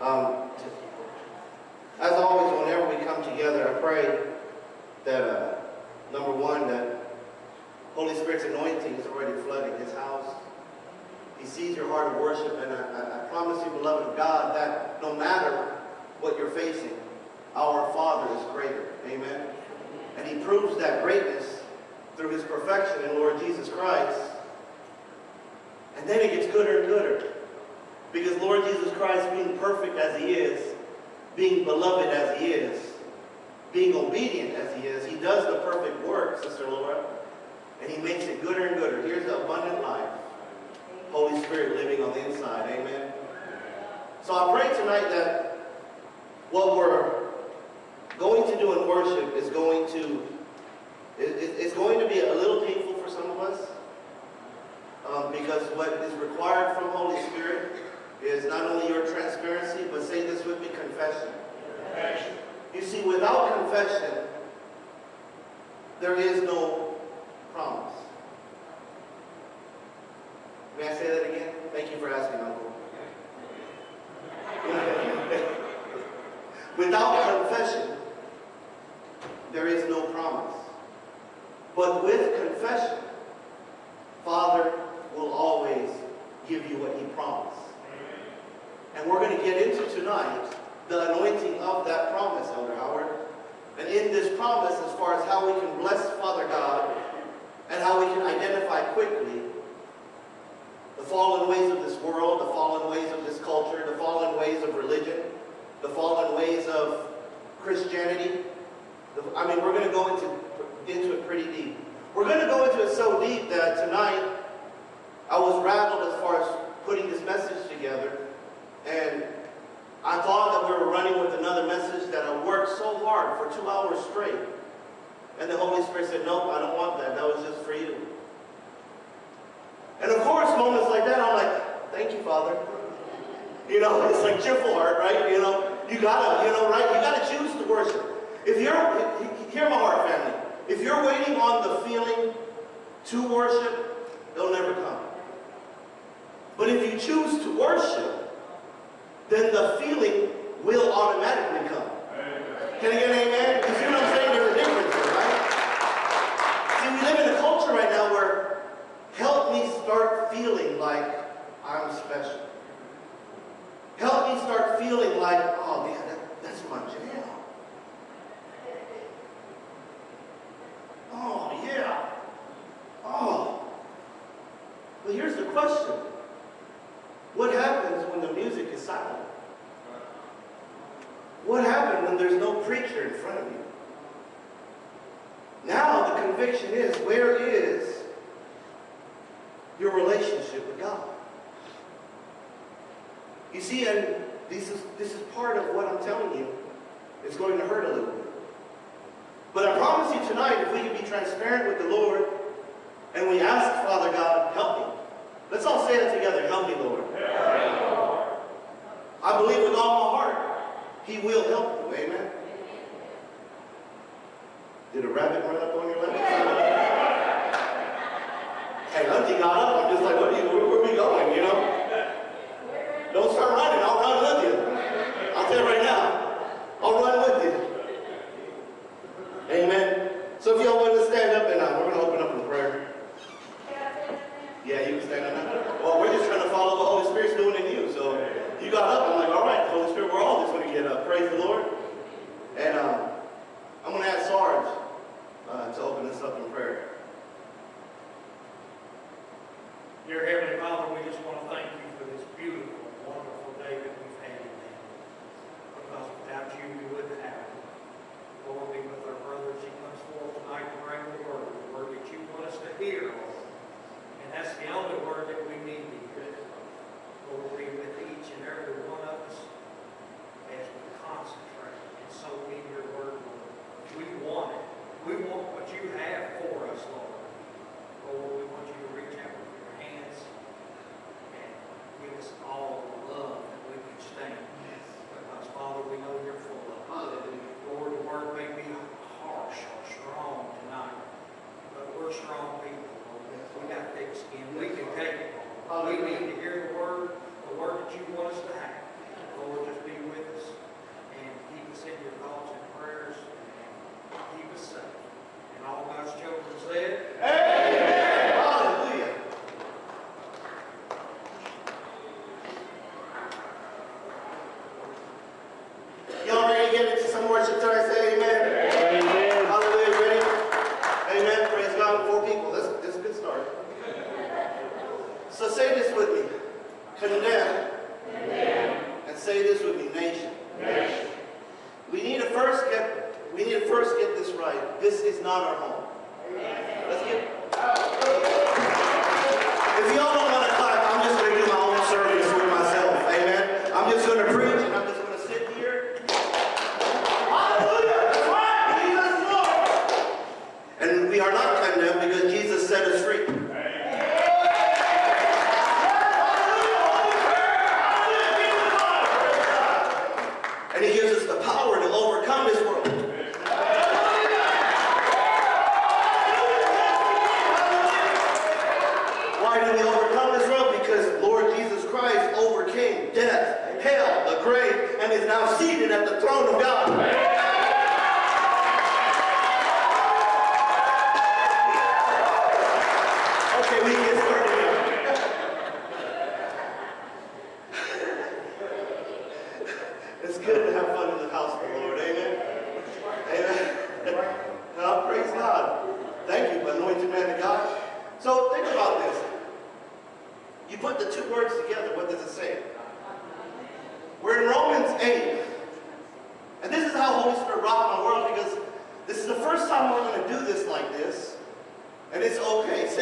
Um, as always, whenever we come together, I pray that, uh, number one, that Holy Spirit's anointing is already flooding His house. He sees your heart of worship, and I, I, I promise you, beloved of God, that no matter what you're facing, our Father is greater. Amen. And He proves that greatness through His perfection in Lord Jesus Christ. And then it gets gooder and gooder. Because Lord Jesus Christ, being perfect as He is, being beloved as He is, being obedient as He is, He does the perfect work, Sister Laura. And He makes it gooder and gooder. Here's the abundant life. Holy Spirit living on the inside. Amen. So I pray tonight that what we're going to do in worship is going to it's going to be a little painful for some of us um, because what is required from Holy Spirit is not only your transparency, but say this with me, confession. confession. You see, without confession, there is no promise. May I say that again? Thank you for asking, Uncle. Without confession, there is no promise. But with confession, Father will always give you what he promised. And we're going to get into tonight the anointing of that promise, Elder Howard. And in this promise, as far as how we can bless Father God and how we can identify quickly the fallen ways of this world, the fallen ways of this culture, the fallen ways of religion, the fallen ways of Christianity. I mean, we're going to go into, He will help you. Amen. Did a rabbit run up on your leg? Hey, Auntie got up. I'm just like, what are you,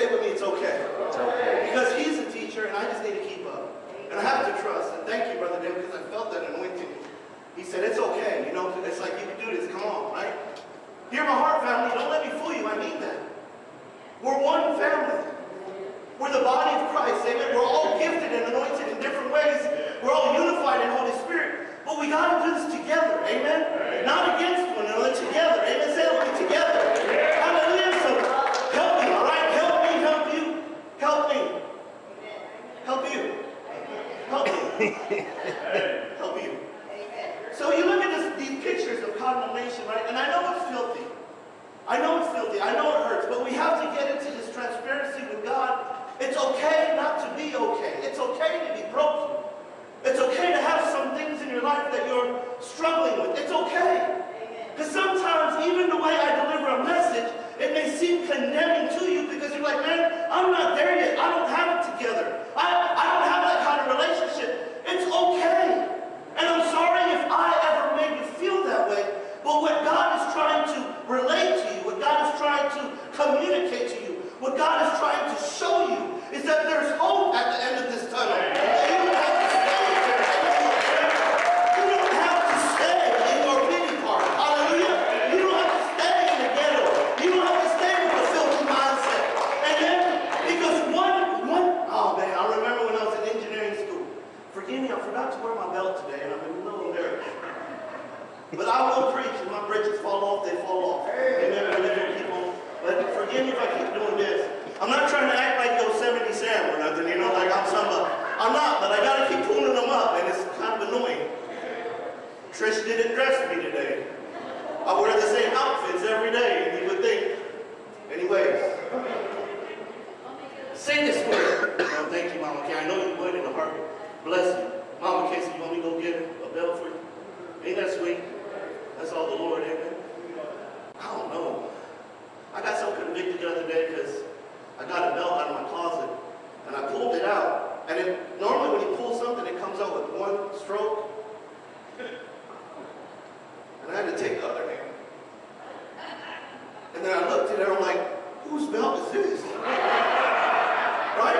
with me, it's okay. It's okay. Because he's a teacher and I just need to keep up. And I have to trust. And thank you, Brother David, because I felt that anointing. He said, it's okay. You know, it's like you can do this. Come on, right? Hear my heart, family. Don't let me fool you. I mean that. We're one family. We're the body of Christ. Amen. We're all gifted and anointed in different ways. We're all unified in Holy Spirit. But we got to do this together. Amen. Not against one another. Together. Amen. Say it. Together. Hallelujah. So help me. All right. Help me. Help you. Help me. Help you. Help you. So you look at this, these pictures of condemnation, right? And I know it's filthy. I know it's filthy. I know it hurts. But we have to get into this transparency with God. It's okay not to be okay. It's okay to be broken. It's okay to have some things in your life that you're struggling with. It's okay. Because sometimes even the way I deliver a message, it may seem condemning to you because you're like, man, I'm not there yet. I don't have it together. I, I don't have that kind of relationship. It's okay. And I'm sorry if I ever made you feel that way. But what God is trying to relate to you, what God is trying to communicate to you, what God is trying to show you is that there's hope at the end of this tunnel. That you don't have to stay there anymore. You don't have to stay in your pity party. Hallelujah. You don't have to stay in the ghetto. You don't have to stay with the filthy mindset. And then, because one, one, oh man, I remember when I was in engineering school. Forgive me, I forgot to wear my belt today, and I'm a little embarrassed. But I will preach. If my britches fall off, they fall off. Amen. We're living people. But forgive me if I keep doing this. I'm not trying to act like Yosemite Sam or nothing, you know, like I'm somebody. Uh, I'm not, but I gotta keep pulling them up, and it's kind of annoying. Trish didn't dress me today. I wear the same outfits every day, and you would think. Anyways. Say this word. Oh, thank you, Mama Kay. I know you would in a heartbeat. Bless you. Mama Kay, so you want me to go get a belt for you? Ain't that sweet? That's all the Lord, amen. I don't know. I got so convicted the other day because I got a belt out of my closet and I pulled it out. And it, normally when you pull something, it comes out with one stroke. And I had to take the other hand. And then I looked at it, I'm like, whose belt is this? Right?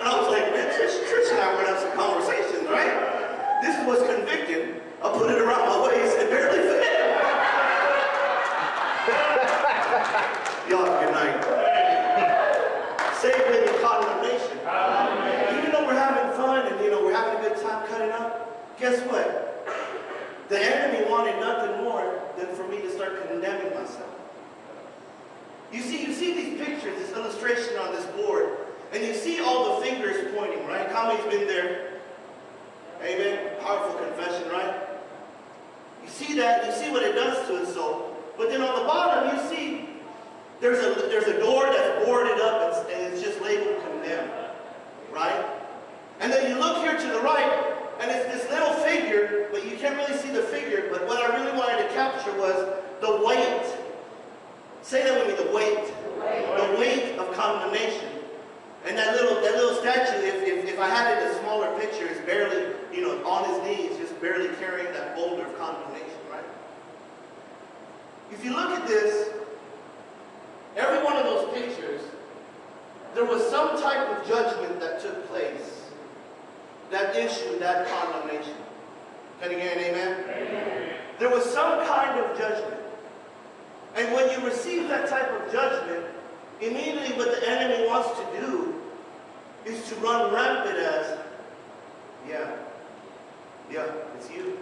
And I was like, man, Trish, Trish and I were having some conversations, right? This was convicting. I put it around my waist, it barely fit. Y'all have a good night. With me, condemnation. Even though we're having fun and you know we're having a good time cutting up, guess what? The enemy wanted nothing more than for me to start condemning myself. You see, you see these pictures, this illustration on this board, and you see all the fingers pointing, right? How many's been there. Amen. Powerful confession, right? You see that, you see what it does to his soul. But then on the bottom, you see there's a, there's a door that's boarded up and, and it's just labeled condemned, right? And then you look here to the right, and it's this little figure, but you can't really see the figure. But what I really wanted to capture was the weight. Say that with me, the weight. The weight of condemnation. And that little that little statue, if, if, if I had it in a smaller picture, is barely, you know, on his knees, barely carrying that boulder of condemnation, right? If you look at this, every one of those pictures, there was some type of judgment that took place that issued that condemnation. Can you hear an amen? amen? There was some kind of judgment. And when you receive that type of judgment, immediately what the enemy wants to do is to run rampant as, yeah, yeah, it's you.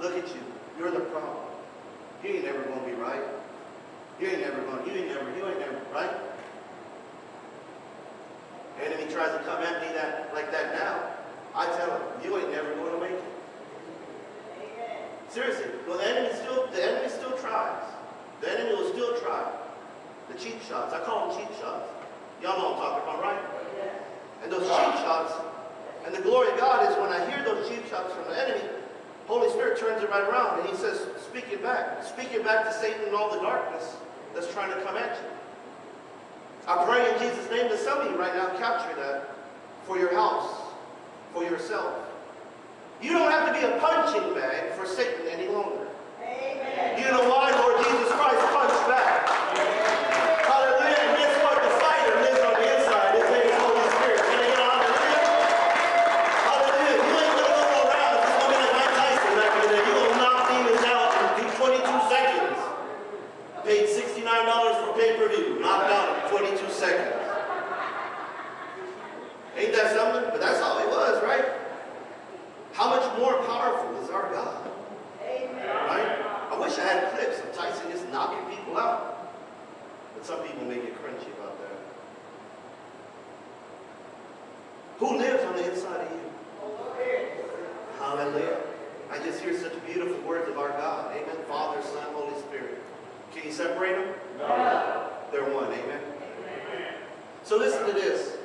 Look at you. You're the problem. You ain't never gonna be right. You ain't never gonna, you ain't never, you ain't never, right? The enemy tries to come at me that like that now. I tell him, you ain't never gonna make it. Seriously, well the enemy still the enemy still tries. The enemy will still try. The cheap shots. I call them cheap shots. Y'all know what I'm talking about, right? Yeah. And those cheap shots, and the glory of God is when I hear those cheap shots from the enemy, Holy Spirit turns it right around and he says, speak it back. Speak it back to Satan and all the darkness that's trying to come at you. I pray in Jesus' name that some of you right now capture that for your house, for yourself. You don't have to be a punching bag for Satan any longer. Amen. You know why, Lord Jesus Christ punched back. Hallelujah. And guess what? The fighter lives on the inside. His name is Holy Spirit. Can I get a hallelujah? Hallelujah. You ain't going to go around and just looking at Mike Tyson back in the day. You're going to knock demons out in 22 seconds. Paid $69 for pay-per-view. Knocked out in 22 seconds. Ain't that something? But that's all it was, right? How much more powerful is our God? Amen. Right? I wish I had clips of Tyson just knocking people out. But some people may get crunchy about that. Who lives on the inside of you? Hallelujah. I just hear such beautiful words of our God. Amen. Father, Son, Holy Spirit. Can you separate them? No. They're one. Amen. Amen. So listen to this.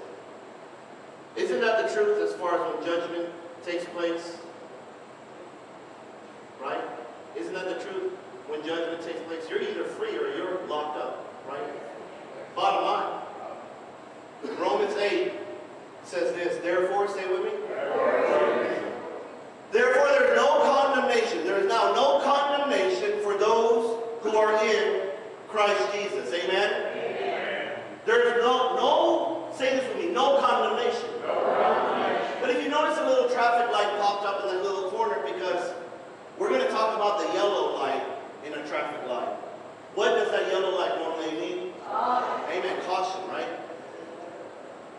Isn't that the truth as far as when judgment takes place? Right? Isn't that the truth? When judgment takes place, you're either free or you're locked up. Right? Bottom line. Romans 8 says this, therefore, say with me. Therefore, there's no condemnation. There is now no condemnation for those who are in Christ Jesus. Amen? Amen. There's no, no, say this with me, no condemnation. no condemnation. But if you notice a little traffic light popped up in that little corner because we're going to talk about the yellow light in a traffic light. What does that yellow light normally mean? Amen. Caution, right?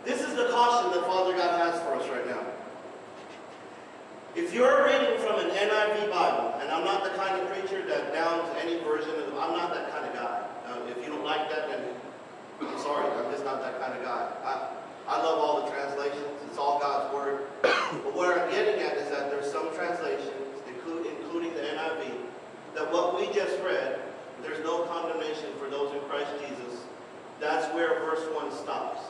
This is the caution that Father God has for us right now. If you're reading from an NIV Bible, and I'm not the kind of preacher that downs any version of, I'm not that kind of guy. Like that, then I'm sorry, I'm just not that kind of guy. I, I love all the translations. It's all God's Word. But what I'm getting at is that there's some translations, including, including the NIV, that what we just read, there's no condemnation for those in Christ Jesus. That's where verse 1 stops.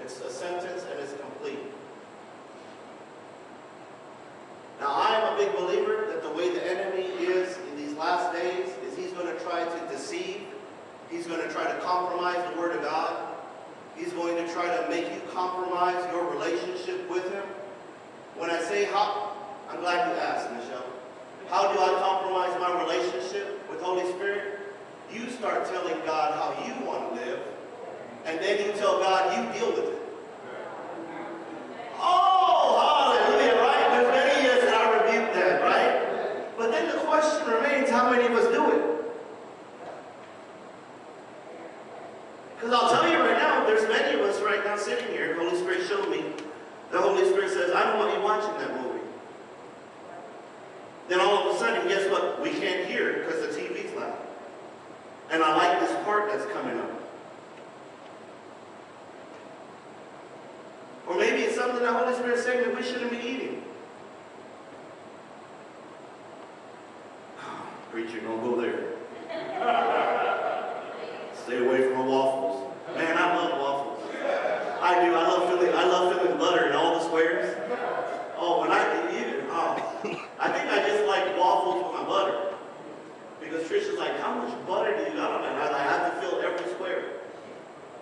It's a sentence and it's complete. Now, I am a big believer that the way the enemy is in these last days is he's going to try to deceive. He's going to try to compromise the Word of God. He's going to try to make you compromise your relationship with Him. When I say how, I'm glad you asked, Michelle. How do I compromise my relationship with Holy Spirit? You start telling God how you want to live, and then you tell God you deal with it. Oh, hallelujah, right? There's many years that I rebuke that, right? But then the question remains, how many of us do it? Because I'll tell you right now, there's many us sitting here, Holy Spirit showed me, the Holy Spirit says, I don't want you watching that movie. Then all of a sudden, guess what? We can't hear because the TV's loud. And I like this part that's coming up. Or maybe it's something the Holy Spirit saying that we shouldn't be eating. Preacher, don't go there. Patricia's like, how much butter do you got on that? I, I have to fill every square.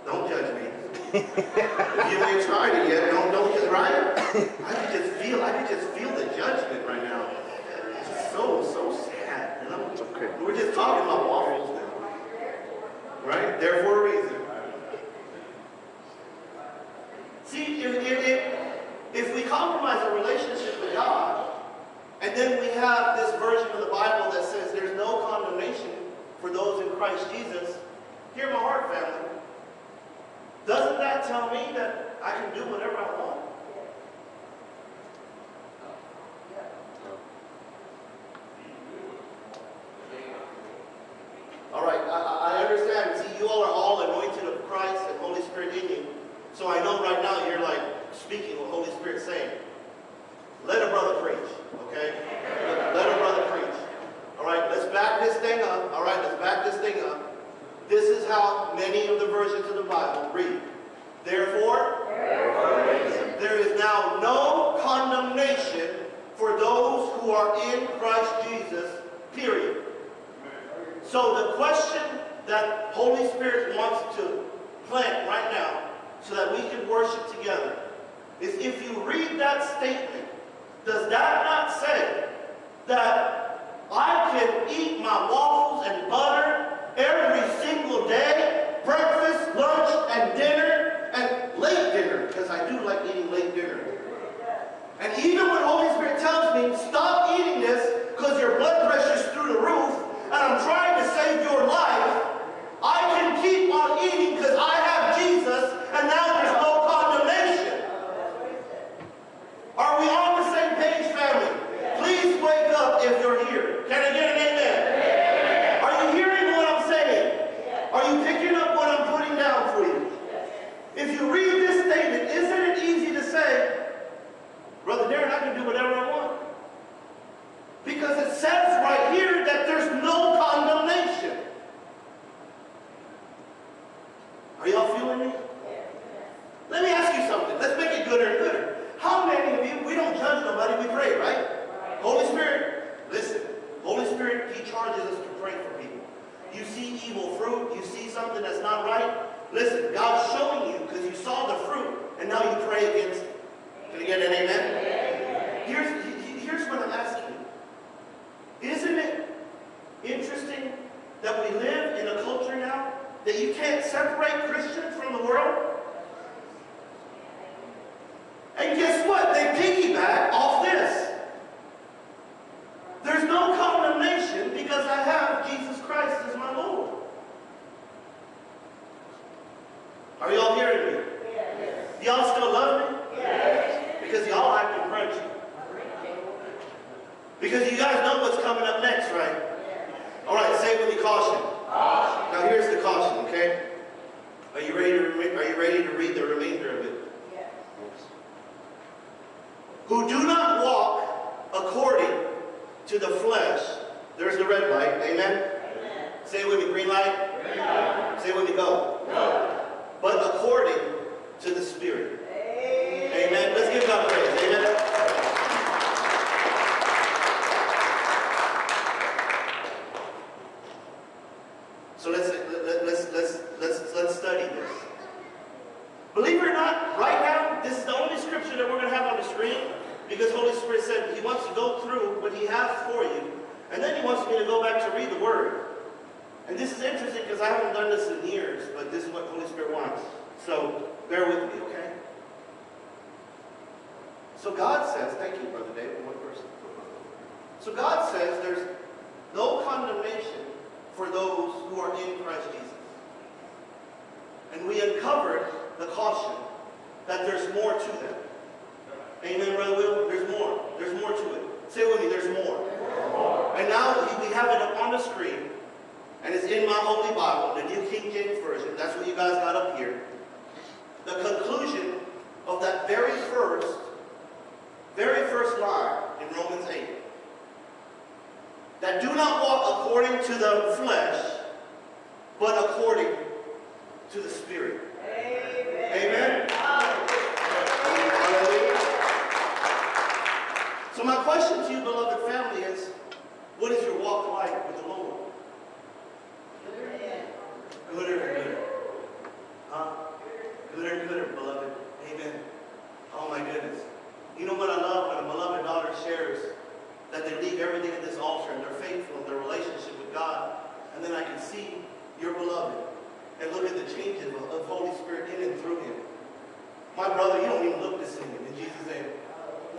Don't judge me. if you ain't tried it yet, don't, don't get right. I can just feel, I can just feel the judgment right now. It's so, so sad. You know? okay. We're just talking about waffles now. Right? Therefore,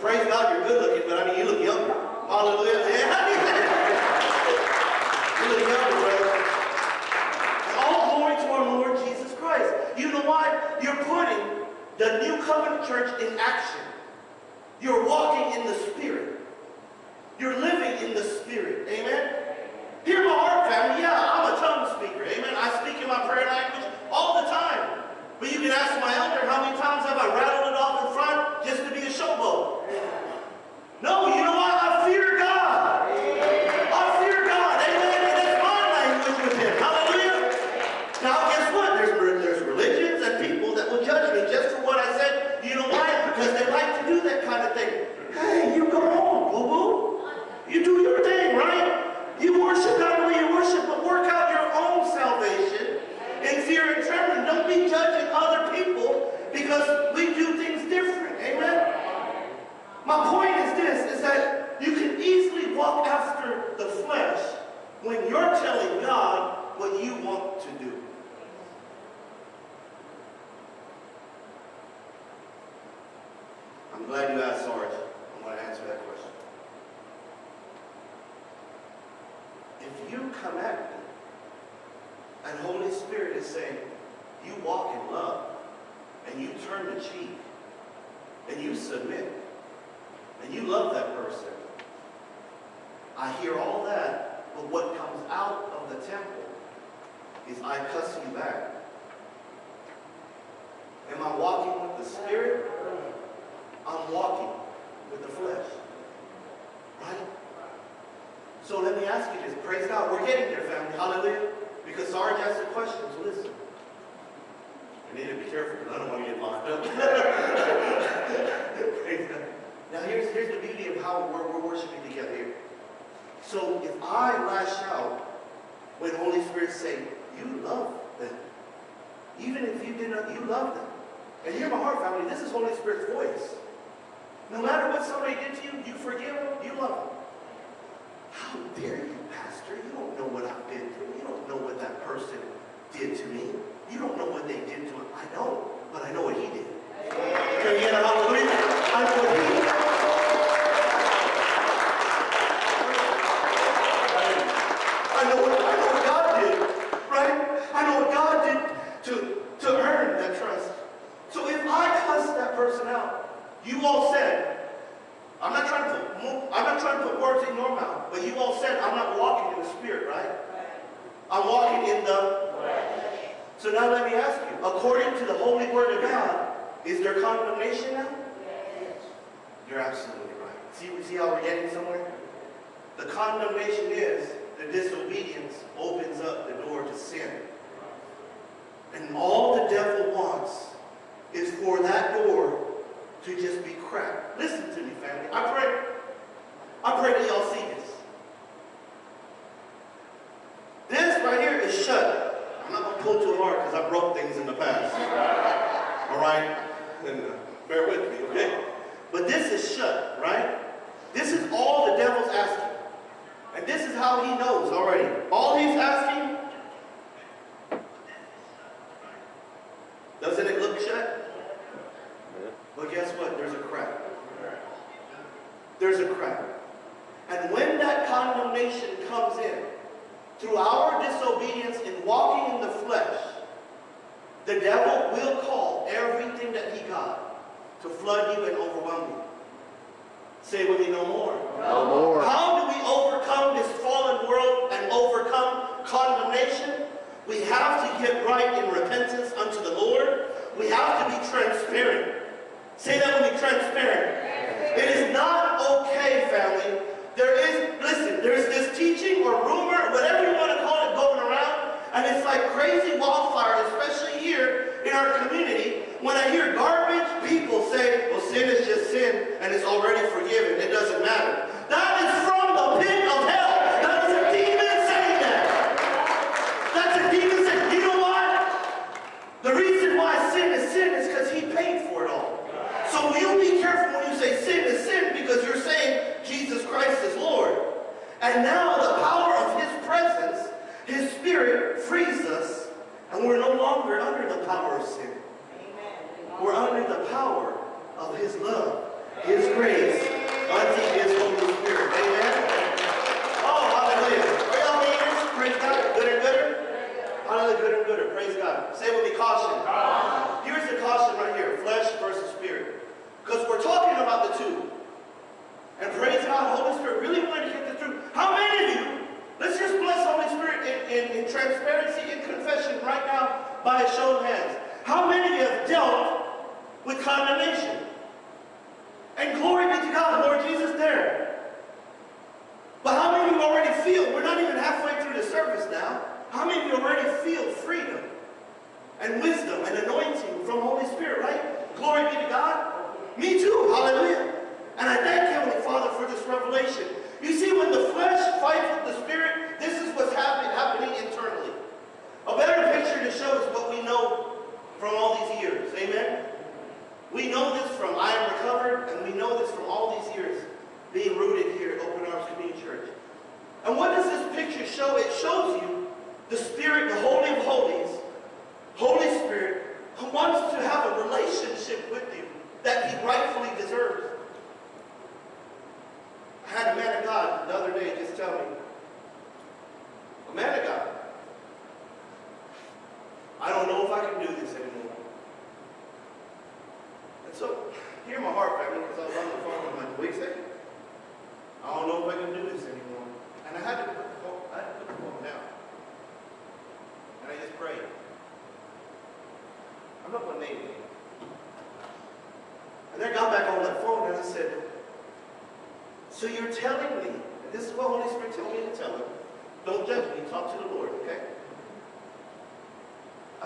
Praise God, you're good looking, but I mean, you look younger. Hallelujah. Yeah. you look younger, brother. All glory to our Lord Jesus Christ. You know why? You're putting the new covenant church in action. You're walking in the Spirit. You're living in the Spirit. Amen? Hear my heart, family. Yeah, I'm a tongue speaker. Amen? I speak in my prayer language all the time. But you can ask my elder, how many times have I rattled Praise God. We're getting there, family. Hallelujah. Because Sarge asked the questions. Listen. I need to be careful because I don't want to get locked up. Praise God. Now here's, here's the beauty of how we're, we're worshiping together here. So if I lash out when Holy Spirit say, you love them. Even if you did not, you love them. And hear my heart, family, this is Holy Spirit's voice. No matter what somebody did to you, you forgive them, you love them. How dare you, Pastor? You don't know what I've been through. You don't know what that person did to me. You don't know what they did to him. I know, but I know what he did. Can you get a hallelujah? and uh, bear with me, okay? But this is shut, right? This is all the devil's asking. And this is how he knows already. All he's asking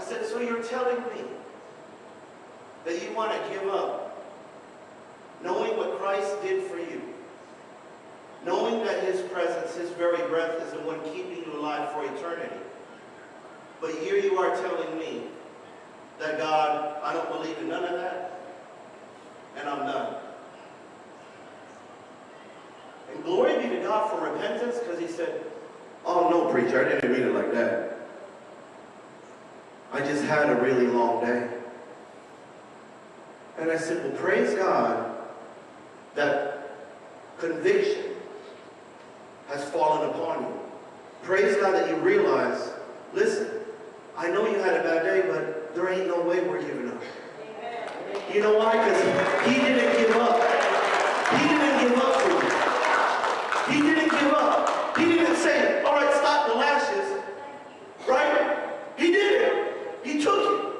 said, so you're telling me that you want to give up knowing what Christ did for you, knowing that his presence, his very breath is the one keeping you alive for eternity. But here you are telling me that God, I don't believe in none of that, and I'm done. And glory be to God for repentance, because he said, oh no, preacher, I didn't mean it like that. I just had a really long day. And I said, well, praise God that conviction has fallen upon you. Praise God that you realize, listen, I know you had a bad day, but there ain't no way we're giving up. You know why? Because he didn't give up. He didn't give up for you. He didn't give up. He didn't say, all right, stop the lashes. Right? He did it. He took it.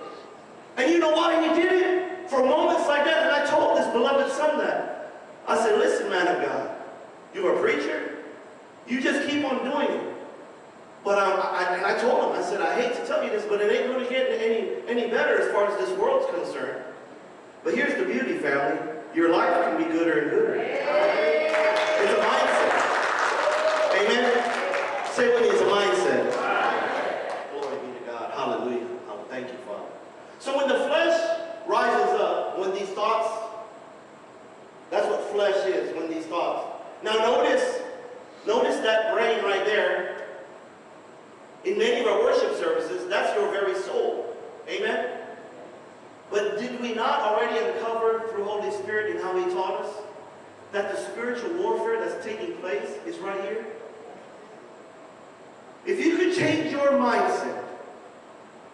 And you know why he did it? For moments like that, and I told this beloved son that. I said, listen, man of God, you're a preacher. You just keep on doing it. But um, I, and I told him, I said, I hate to tell you this, but it ain't really getting any, any better as far as this world's concerned. But here's the beauty, family. Your life can be gooder and gooder. It's a mindset. Amen? Say with me, it's a mindset. Glory be to God. Hallelujah. Oh, thank you, Father. So when the flesh rises up, when these thoughts, that's what flesh is, when these thoughts. Now notice, notice that brain right there. In many of our worship services, that's your very soul. Amen? But did we not already uncover through Holy Spirit and how He taught us that the spiritual warfare that's taking place is right here? If you could change your mindset,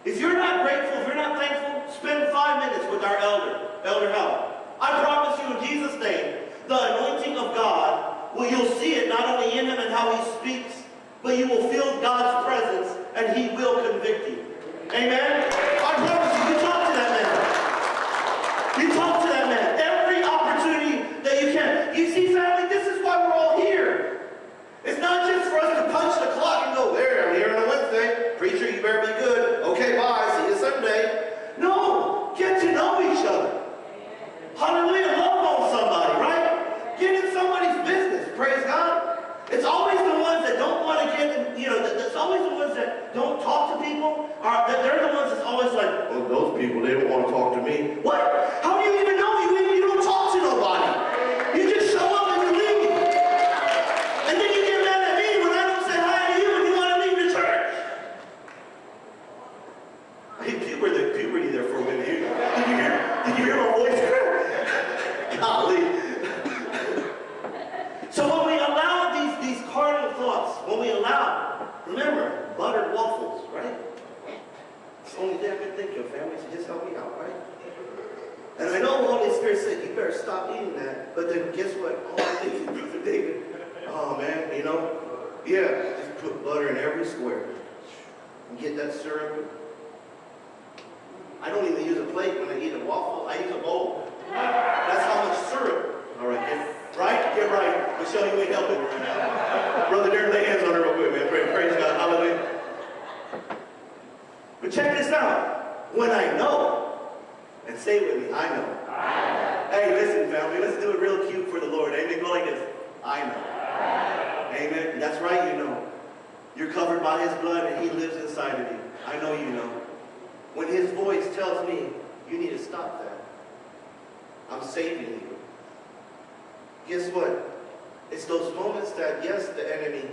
if you're not grateful, if you're not thankful, spend five minutes with our elder, Elder Hal. I promise you in Jesus' name, the anointing of God, well, you'll see it not only in him and how he speaks, but you will feel God's presence and he will convict you. Amen? I promise you, you talk to that man. You talk to that man. Every opportunity that you can. You see, family, this is why we're all here. It's not just for us to punch the clock and go, there, I'm here on a Wednesday. Preacher, you better be good. Okay, bye. See you Sunday. No, get to know each other. Hallelujah. Love on somebody, right? Get in somebody's business. Praise God. It's always the ones that don't want to get, in, you know, it's always the ones that don't talk to people. Are, that they're the ones that's always like, oh, those people, they don't want to talk to me. What? How do you even know? You, you don't talk to nobody. You just show up and you leave. And then you get mad at me loud. Remember, buttered waffles, right? It's the only thing I can think of, family, so just help me out, right? And I know the Holy Spirit said, you better stop eating that. But then guess what? All I think is, Brother David, oh man, you know, yeah, just put butter in every square. And get that syrup. I don't even use a plate when I eat a waffle. I use a bowl. That's how much syrup. All right, get right, get right. Michelle, you ain't helping right now. Brother Darren, lay hands on her real quick, man. Praise, praise God. Hallelujah. But check this out. When I know, and say it with me, I know. Hey, listen, family, let's do it real cute for the Lord. Amen. Go like this. I know. Amen. That's right, you know. You're covered by his blood and he lives inside of you. I know you know. When his voice tells me, you need to stop that. I'm saving you. Guess what? It's those moments that, yes, the enemy,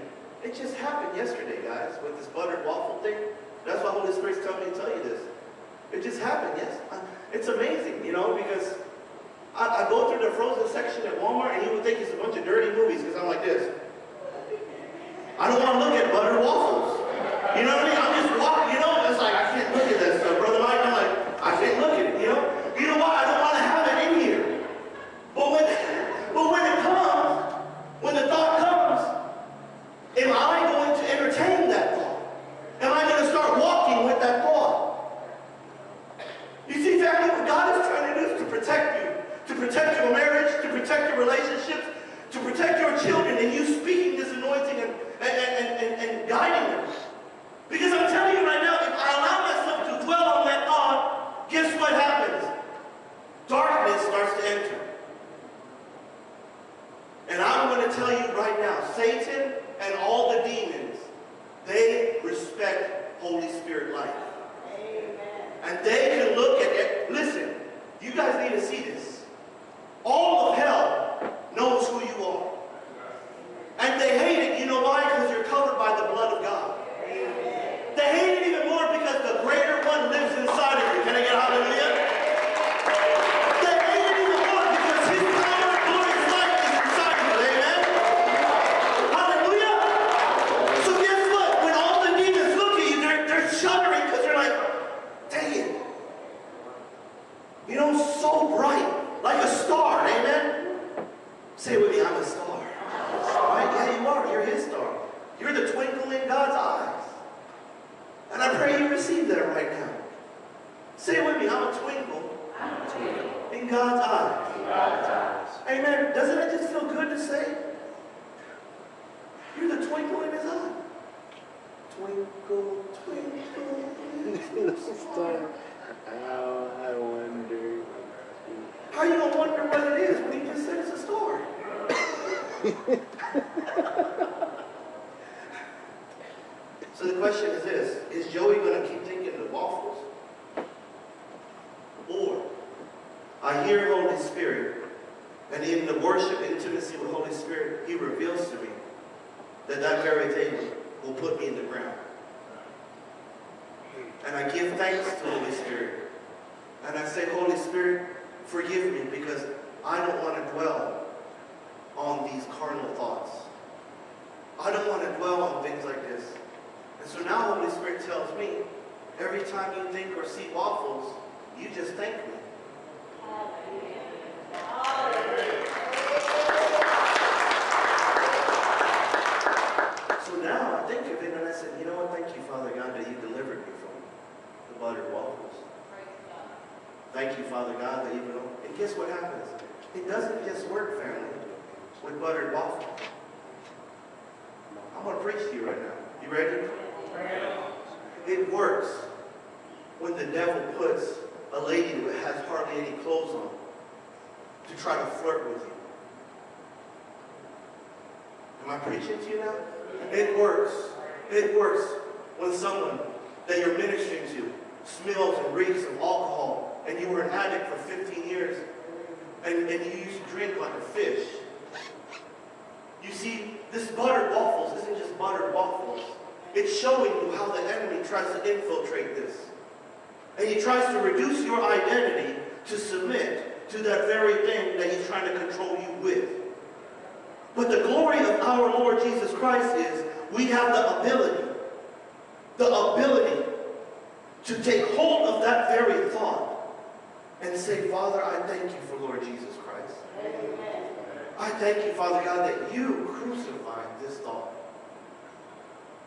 it just happened yesterday, guys, with this buttered waffle thing. That's why Holy Spirit's telling me to tell you this. It just happened, yes. It's amazing, you know, because I, I, go through the frozen section at Walmart and you would think it's a bunch of dirty movies because I'm like this. I don't want to look at buttered waffles. You know what I mean? I'm just walking, you know, it's like I can't I don't want to dwell on things like this. And so now Holy Spirit tells me, every time you think or see waffles, you just thank me. So now I think of it and I said, you know what, thank you, Father God, that you delivered me from the buttered waffles. Thank you, Father God, that you know. And guess what happens? It doesn't just work, family, with buttered waffles. Going to preach to you right now. You ready? It works when the devil puts a lady who has hardly any clothes on to try to flirt with you. Am I preaching to you now? It works. It works when someone that you're ministering to smells and reeks of alcohol and you were an addict for 15 years and, and you used to drink like a fish. You see, this buttered waffles isn't just buttered waffles. It's showing you how the enemy tries to infiltrate this. And he tries to reduce your identity to submit to that very thing that he's trying to control you with. But the glory of our Lord Jesus Christ is we have the ability, the ability to take hold of that very thought and say, Father, I thank you for Lord Jesus Christ. I thank you, Father God, that you crucified this thought.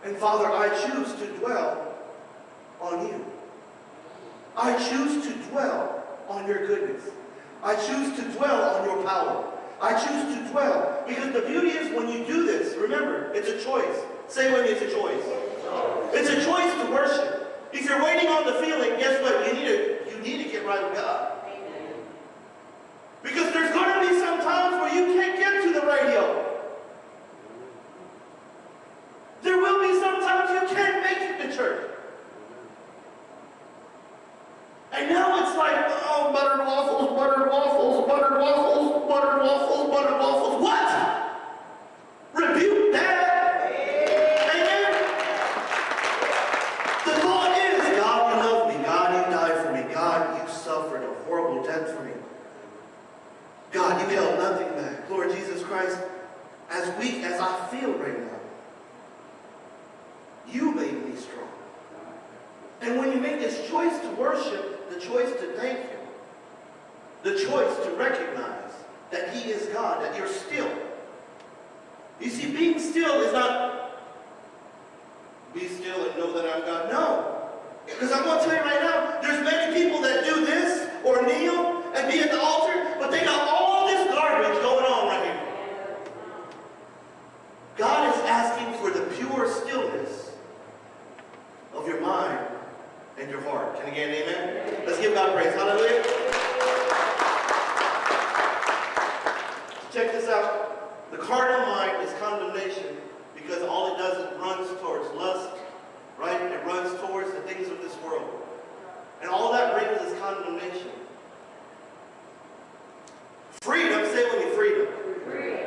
And Father, I choose to dwell on you. I choose to dwell on your goodness. I choose to dwell on your power. I choose to dwell. Because the beauty is when you do this, remember, it's a choice. Say with me, it's a choice. It's a choice to worship. If you're waiting on the feeling, guess what? You need to, you need to get right with God. Because there's times where you can't get to the radio. There will be some times you can't make it to church. And now it's like, oh, buttered waffles, buttered waffles, buttered waffles, buttered waffles, buttered waffles. What? Rebuke that. Amen. The thought is, God, you love me. God, you died for me. God, you suffered a horrible death for me. God, you held nothing back. Lord Jesus Christ, as weak as I feel right now, you made me strong. And when you make this choice to worship, the choice to thank Him, the choice to recognize that He is God, that you're still. You see, being still is not be still and know that I'm God. No. Because I'm going to tell you right now, there's many people that do this or kneel and be at the altar, but they got all this garbage going on right here. God is asking for the pure stillness of your mind and your heart. Can you get an amen? Let's give God praise. Hallelujah. Check this out. The carnal mind is condemnation because all it does is runs towards lust, right? It runs towards the things of this world. And all that brings is condemnation. Freedom, say with me, freedom. The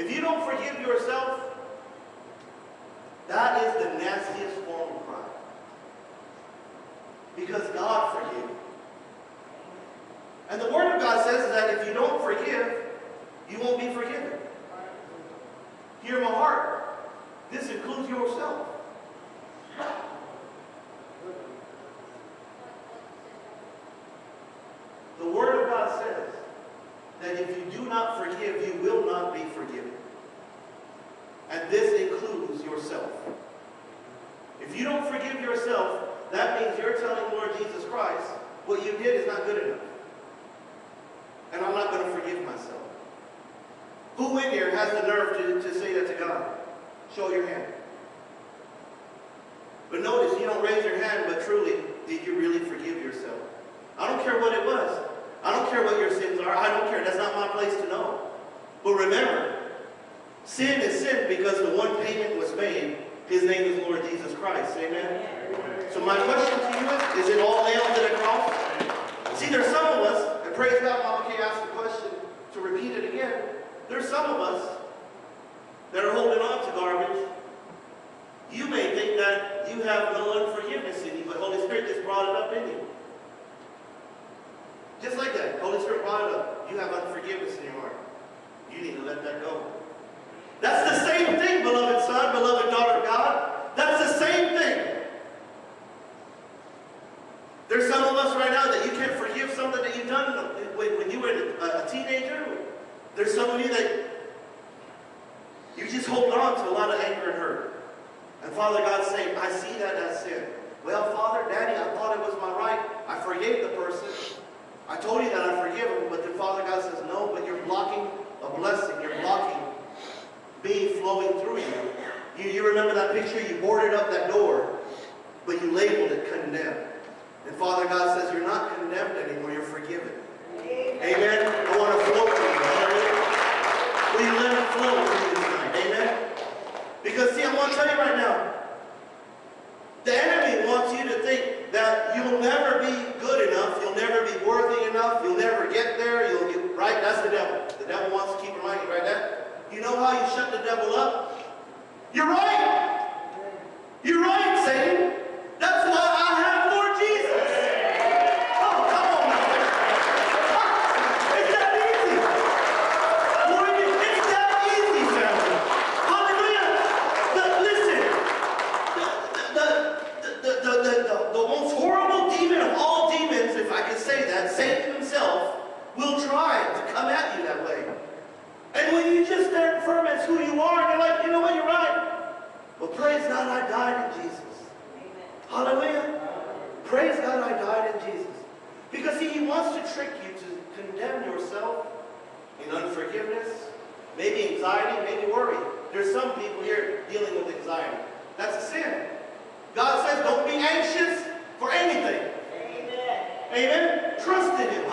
If you don't forgive yourself, that is the nastiest form of crime. Because God forgave. And the Word of God says that if you don't forgive, you won't be forgiven. Hear my heart. This includes yourself. The Word of God says that if you do not forgive, you will not be forgiven. And this includes yourself. If you don't forgive yourself, that means you're telling Lord Jesus Christ, what you did is not good enough. And I'm not going to forgive myself. Who in here has the nerve to, to say that to God? Show your hand. But notice, you don't raise your hand, but truly, did you really forgive yourself? I don't care what it was. I don't care what your sins are. I don't care. That's not my place to know. But remember, sin is sin because the one payment was made. His name is Lord Jesus Christ. Amen? So my question to you is, is it all nailed to the cross? See, there's some of us, and praise God, Mama Kay asked the question to repeat it again. There's some of us that are holding on to garbage. You may think that you have no unforgiveness in you, but Holy Spirit just brought it up in you. Just like that. Holy Spirit brought it up. You have unforgiveness in your heart. You need to let that go. That's the same thing, beloved son, beloved daughter of God. That's the same thing. There's some of us right now that you can't forgive something that you've done when you were a teenager. There's some of you that you just hold on to a lot of anger and hurt. And Father God's saying, I see that as sin. Well, Father, Daddy, I thought it was my right. I forgave the person. I told you that I forgive him, but then Father God says, no, but you're blocking a blessing. You're blocking me flowing through you. You, you remember that picture? You boarded up that door, but you labeled it condemned. And Father God says, you're not condemned anymore, you're forgiven. Amen. I want to flow through you. Hallelujah. Will you let it flow through you tonight? Amen. Because see, I want to tell you right now, the enemy wants you to think that you'll never be good enough, you'll never be worthy enough, you'll never get there, you'll, get, right? That's the devil. The devil wants to keep reminding you, right? That, you know how you shut the devil up? You're right. You're right, Satan. That's why I have Lord Jesus. Oh, come on now. It's that easy. Lord, it's that easy, family. Hallelujah. The- listen, the, the, the, the, the, the, the most horrible demon of all demons, if I can say that, Satan himself, will try to come at you that way. And when you just stand firm as who you are, and you're like, you know what, you're right. Well, praise God, I died in Jesus. Amen. Hallelujah. Praise God, I died in Jesus. Because see, he wants to trick you to condemn yourself in unforgiveness, maybe anxiety, maybe worry. There's some people here dealing with anxiety. That's a sin. God says, don't be anxious for anything. Amen. Amen. Trust in him.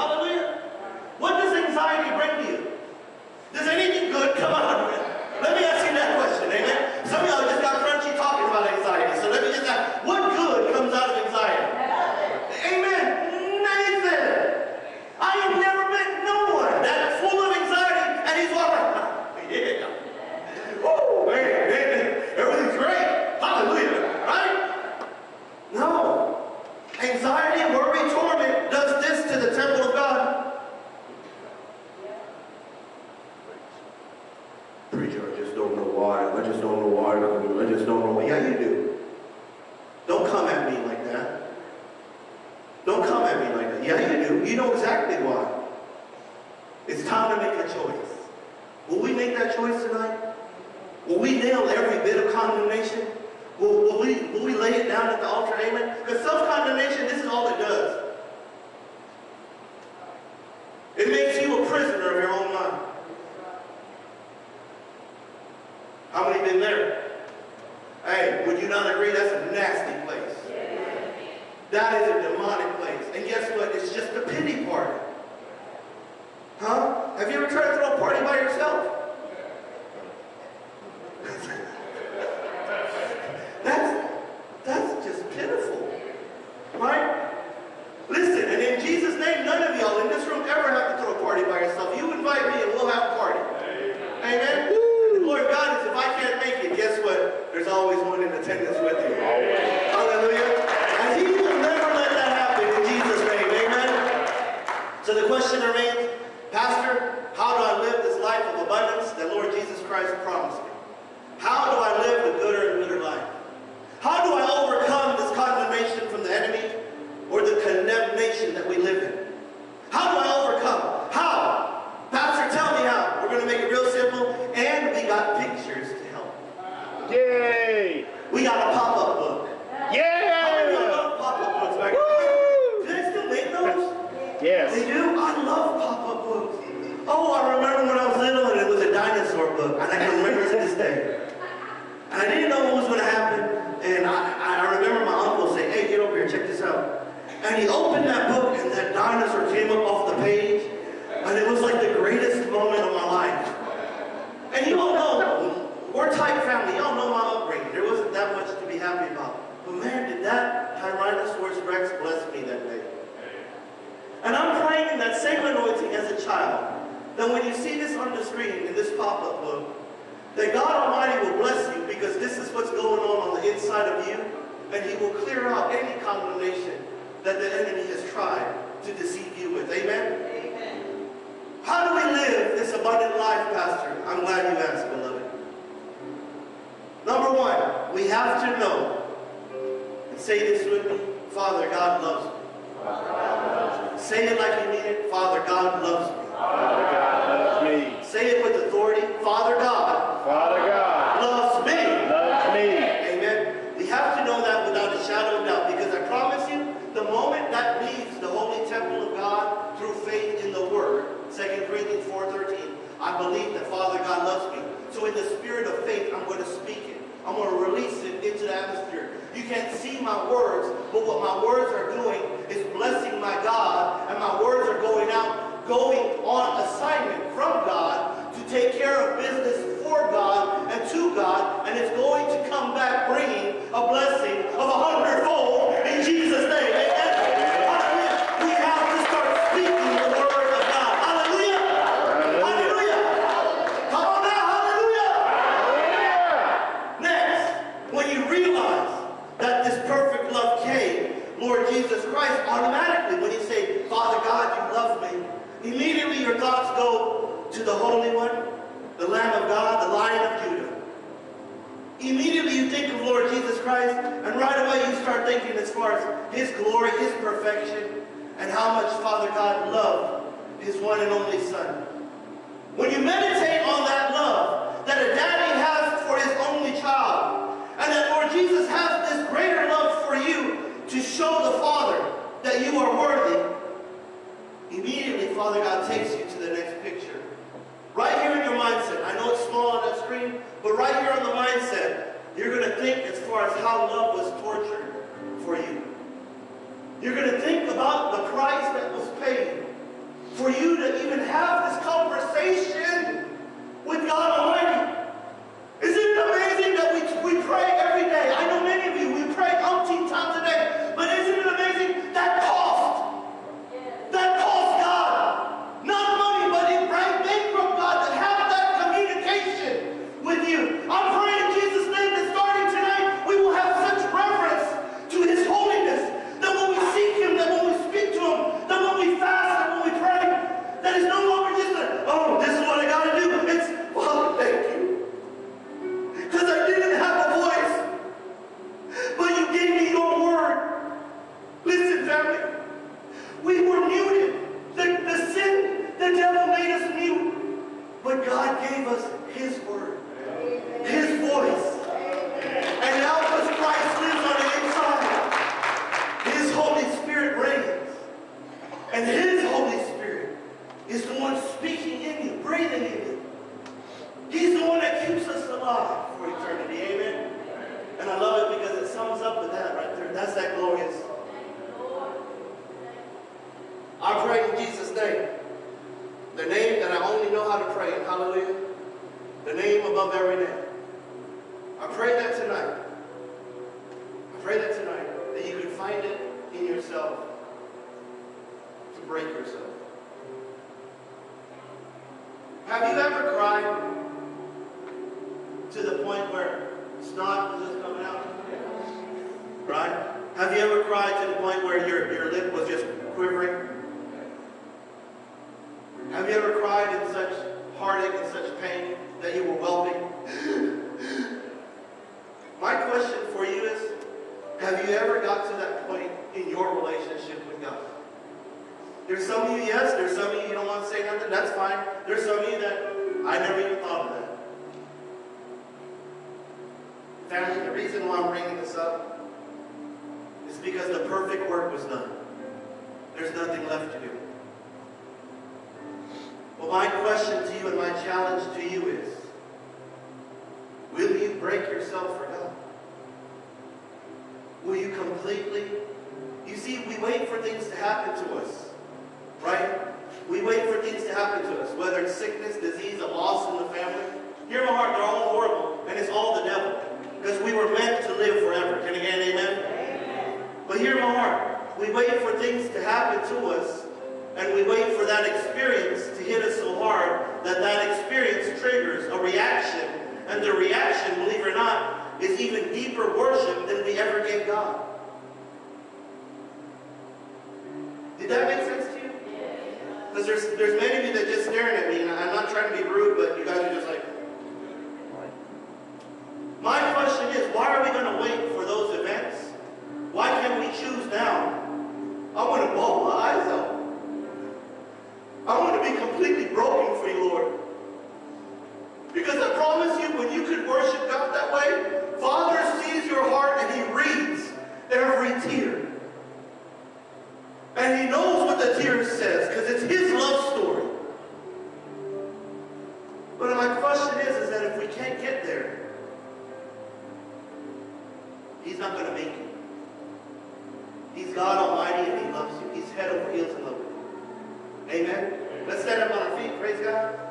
So the question remains, Pastor, how do I live this life of abundance that Lord Jesus Christ promised me? How do I live the gooder and gooder life? How do I overcome this condemnation from the enemy or the condemnation that we live in? How do I overcome? How? Pastor, tell me how. We're going to make it real simple, and we got pictures to help. Yay! We got a pop-up book. How many of y'all Yeah! love pop-up books back Woo! Do they still make those? They Yes. do? I love pop-up books. Oh, I remember when I was little and it was a dinosaur book, and I can remember to this day. And I didn't know what was going to happen, and I, I remember my uncle saying, hey, get over here, check this out. And he opened that book, and that dinosaur came up off the page, and it was like the greatest moment of my life. And you all know, we're tight family. Y'all know my upbringing. There wasn't that happy about. But man, did that Tyrannosaurus Rex bless me that day. And I'm praying in that same anointing as a child, then when you see this on the screen in this pop-up book, that God Almighty will bless you because this is what's going on on the inside of you, and He will clear out any condemnation that the enemy has tried to deceive you with. Amen? Amen. How do we live this abundant life, Pastor? I'm glad you asked, beloved. Number one, we have to know, and say this with me, Father, God loves me. Say it like you mean it, Father, God loves me. Father God loves me. Say it with authority, Father God Father God loves me. loves me. Amen. We have to know that without a shadow of doubt because I promise you, the moment that leaves the holy temple of God through faith in the Word, 2 Corinthians 4.13, I believe that Father God loves me. So in the spirit of faith, I'm going to speak it. I'm going to release it into the atmosphere. You can't see my words, but what my words are doing my God, His glory, His perfection, and how much Father God loved His one and only Son. When you meditate on that love that a daddy has for his only child, and that Lord Jesus has this greater love for you to show the Father that you are worthy, immediately Father God takes you to the next picture. Right here in your mindset, I know it's small on that screen, but right here on the mindset, you're going to think as far as how love was tortured for you. You're going to think about the price that was paid for you to even have this conversation with God Almighty. Isn't it amazing that we, we pray every day? I know many of you, we pray umpteen times a day, but isn't it amazing that cost? That cost God. Not money, but it right bankrupt God to have that communication with you. I'm praying in Jesus' name that starting tonight, we will have such reverence to His holiness that when we seek Him, that when we speak to Him, that when we fast and when we pray, that it's no longer just a, oh, this is what I gotta do. It's, Father, thank you. Because I didn't have a voice, but you gave me your word. Listen, family. We were muted. The, the sin, the devil made us mute. But God gave us his word, his voice. And now because Christ lives on the inside, his Holy Spirit reigns. And his Holy Spirit is the one speaking in you, breathing in you. He's the one that keeps us alive for eternity. Amen. And I love it because it sums up with that right there. That's that glorious. I pray in Jesus' name. The name that I only know how to pray in. Hallelujah. The name above every name. I pray that tonight. I pray that tonight that you can find it in yourself to break yourself. Have you ever cried to the point where snot was just coming out? Right? Have you ever cried to the point where your, your lip was just quivering? Have you ever cried in such heartache and such pain that you were whelping? My question for you is, have you ever got to that point in your relationship with God? There's some of you, yes. There's some of you, you don't want to say nothing. That's fine. There's some of you that I never even thought of that. Family, the reason why I'm bringing this up is because the perfect work was done. There's nothing left to do. Well, my question to you and my challenge to you is, will you break yourself for God? you completely? You see, we wait for things to happen to us, right? We wait for things to happen to us, whether it's sickness, disease, a loss in the family. Hear my heart, they're all horrible, and it's all the devil. Because we were meant to live forever. Can you get an amen? amen? But hear my heart, we wait for things to happen to us, and we wait for that experience to hit us so hard that that experience triggers a reaction. And the reaction, believe it or not, is even deeper worship than we ever gave God. Did that make sense to you? Because there's, there's many of you that just staring at me, and I'm not trying to be rude, but you guys are just like, my question is, why are we going to wait for those events? Why can't we choose now? I want to bawl my eyes out. I want to be completely broken for you, Lord. Because I promise you, when you could worship God that way, Father sees your heart and He reads every tear. And He knows what the tear says, because it's His love story. But my question is, is that if we can't get there, He's not going to make it. He's God Almighty and He loves you. He's head over heels in love with you. Amen? Let's stand up on our feet. Praise God.